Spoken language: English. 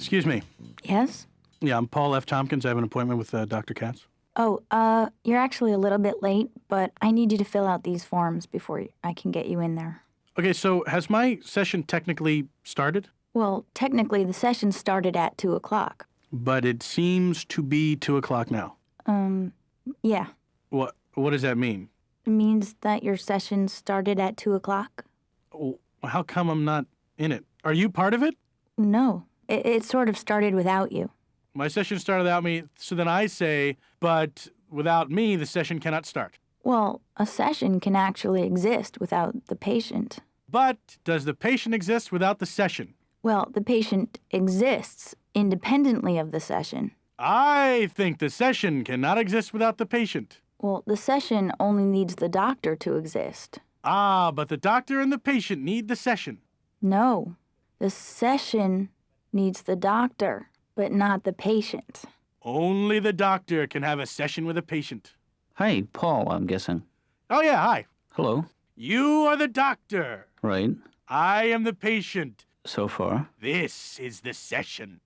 Excuse me. Yes? Yeah, I'm Paul F. Tompkins. I have an appointment with uh, Dr. Katz. Oh, uh, you're actually a little bit late, but I need you to fill out these forms before I can get you in there. Okay, so has my session technically started? Well, technically, the session started at 2 o'clock. But it seems to be 2 o'clock now. Um, yeah. What, what does that mean? It means that your session started at 2 o'clock? How come I'm not in it? Are you part of it? No. It, it sort of started without you. My session started without me, so then I say, but without me, the session cannot start. Well, a session can actually exist without the patient. But does the patient exist without the session? Well, the patient exists independently of the session. I think the session cannot exist without the patient. Well, the session only needs the doctor to exist. Ah, but the doctor and the patient need the session. No, the session needs the doctor, but not the patient. Only the doctor can have a session with a patient. Hi, Paul, I'm guessing. Oh, yeah, hi. Hello. You are the doctor. Right. I am the patient. So far. This is the session.